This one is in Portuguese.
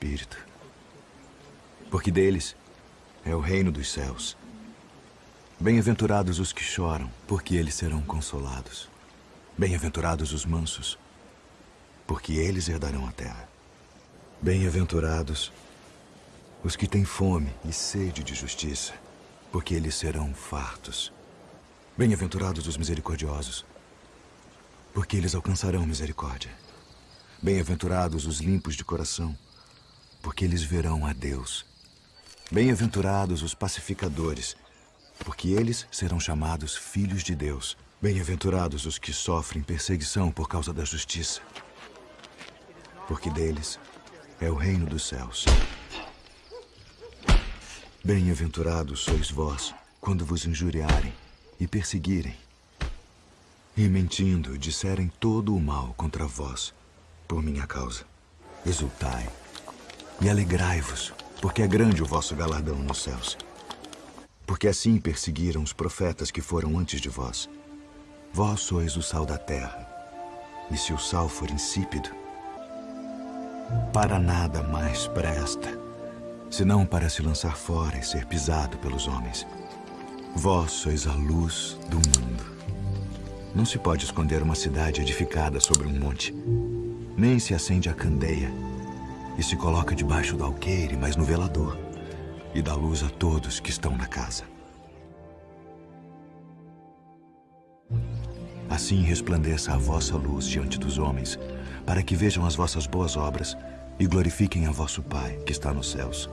Espírito. Porque deles é o reino dos céus. Bem-aventurados os que choram, porque eles serão consolados. Bem-aventurados os mansos, porque eles herdarão a terra. Bem-aventurados os que têm fome e sede de justiça, porque eles serão fartos. Bem-aventurados os misericordiosos, porque eles alcançarão misericórdia. Bem-aventurados os limpos de coração, porque eles verão a Deus. Bem-aventurados os pacificadores, porque eles serão chamados filhos de Deus. Bem-aventurados os que sofrem perseguição por causa da justiça, porque deles é o reino dos céus. Bem-aventurados sois vós quando vos injuriarem e perseguirem, e mentindo disserem todo o mal contra vós por minha causa. Exultai e alegrai-vos, porque é grande o vosso galardão nos céus. Porque assim perseguiram os profetas que foram antes de vós. Vós sois o sal da terra. E se o sal for insípido, para nada mais presta, senão para se lançar fora e ser pisado pelos homens. Vós sois a luz do mundo. Não se pode esconder uma cidade edificada sobre um monte, nem se acende a candeia e se coloca debaixo do alqueire, mas no velador, e dá luz a todos que estão na casa. Assim resplandeça a vossa luz diante dos homens, para que vejam as vossas boas obras e glorifiquem a vosso Pai que está nos céus.